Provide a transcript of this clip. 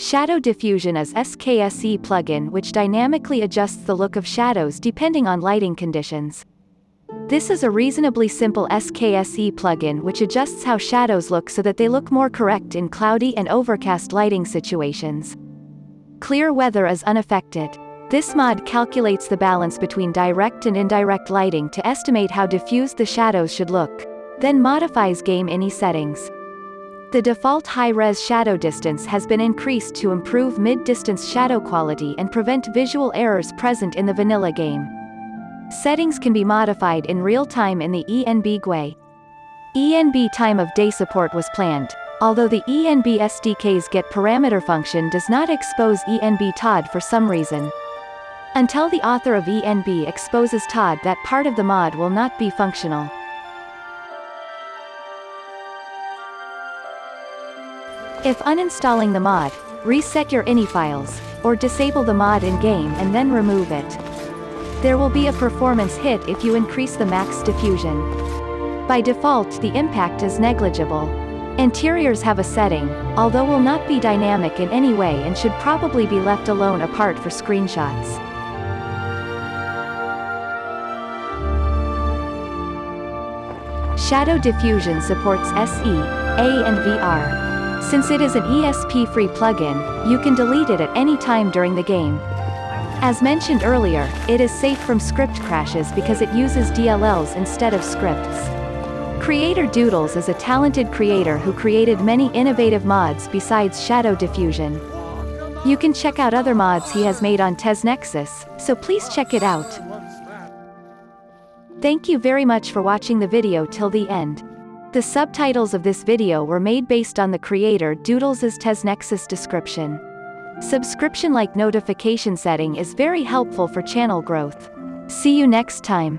Shadow Diffusion is SKSE plugin which dynamically adjusts the look of shadows depending on lighting conditions. This is a reasonably simple SKSE plugin which adjusts how shadows look so that they look more correct in cloudy and overcast lighting situations. Clear weather is unaffected. This mod calculates the balance between direct and indirect lighting to estimate how diffused the shadows should look, then modifies game INI settings. The default high-res shadow distance has been increased to improve mid-distance shadow quality and prevent visual errors present in the vanilla game. Settings can be modified in real time in the ENB GUI. ENB time of day support was planned, although the ENB SDK's get parameter function does not expose ENB TOD for some reason. Until the author of ENB exposes TOD that part of the mod will not be functional. If uninstalling the mod, reset your INI files, or disable the mod in-game and then remove it. There will be a performance hit if you increase the max diffusion. By default the impact is negligible. Interiors have a setting, although will not be dynamic in any way and should probably be left alone apart for screenshots. Shadow Diffusion supports SE, A and VR. Since it is an ESP-free plugin, you can delete it at any time during the game. As mentioned earlier, it is safe from script crashes because it uses DLLs instead of scripts. Creator Doodles is a talented creator who created many innovative mods besides Shadow Diffusion. You can check out other mods he has made on TesNexus, so please check it out. Thank you very much for watching the video till the end. The subtitles of this video were made based on the creator Doodles' TesNexus description. Subscription-like notification setting is very helpful for channel growth. See you next time.